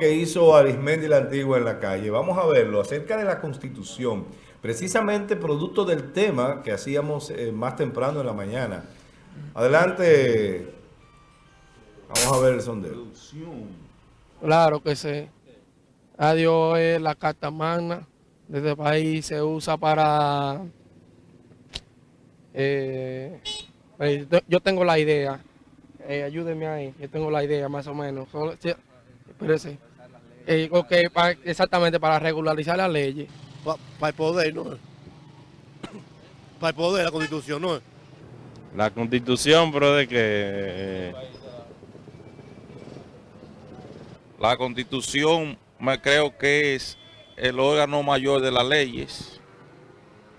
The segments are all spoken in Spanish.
que hizo Arismendi la Antigua en la calle. Vamos a verlo acerca de la Constitución. Precisamente producto del tema que hacíamos eh, más temprano en la mañana. Adelante. Vamos a ver el sondeo. Claro que sí. Adiós es la carta magna de este país. Se usa para... eh, eh, yo tengo la idea. Eh, ayúdenme ahí. Yo tengo la idea más o menos. Solo- sí, espérese. Eh, ok, pa- exactamente para regularizar las leyes. Para el poder, ¿no? Para el poder, la constitución, ¿no? La constitución, pero de que... eh, La constitución me creo que es el órgano mayor de las leyes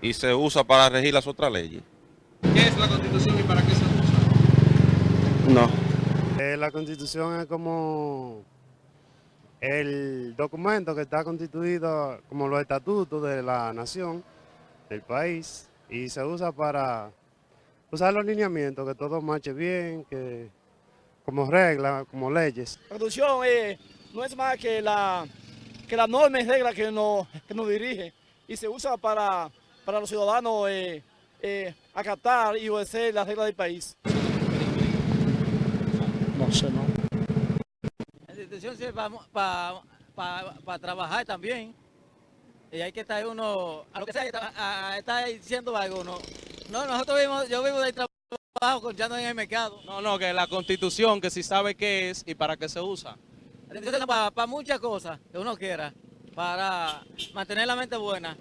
y se usa para regir las otras leyes. ¿Qué es la constitución y para qué se usa? No. Eh, la constitución es como el documento que está constituido como los estatutos de la nación, del país, y se usa para usar los lineamientos, que todo marche bien, que como reglas, como leyes. La constitución eh, no es más que la, que la norma y regla que nos, que nos dirige y se usa para, para los ciudadanos eh, eh, acatar y obedecer las reglas del país. No sé, no. Sirve para trabajar también. Y hay que estar uno, a lo que sea, a- a- está diciendo algo, ¿no? No, nosotros vivimos, yo vivo del trabajo, con- ya no en el mercado. No, no, que la constitución, que si sabe qué es y para qué se usa. La institución para, muchas cosas que uno quiera, para mantener la mente buena.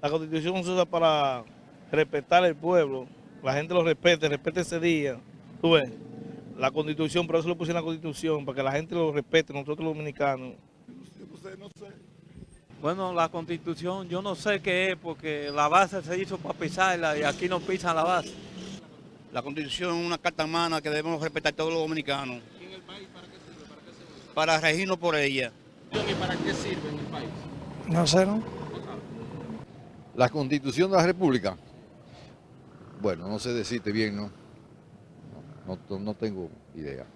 La constitución se usa para respetar el pueblo, la gente lo respete, respete ese día. Tú ves, la constitución, por eso lo puse en la constitución, para que la gente lo respete, nosotros los dominicanos. Bueno, la constitución yo no sé qué es porque la base se hizo para pisarla y aquí no pisan la base. La constitución es una carta magna que debemos respetar todos los dominicanos. ¿Y en el país para qué sirve? ¿Para qué regirnos por ella. ¿Y para qué sirve en el país? No sé, ¿no? La constitución de la república. Bueno, no sé decirte bien, ¿no? No, no, tengo idea.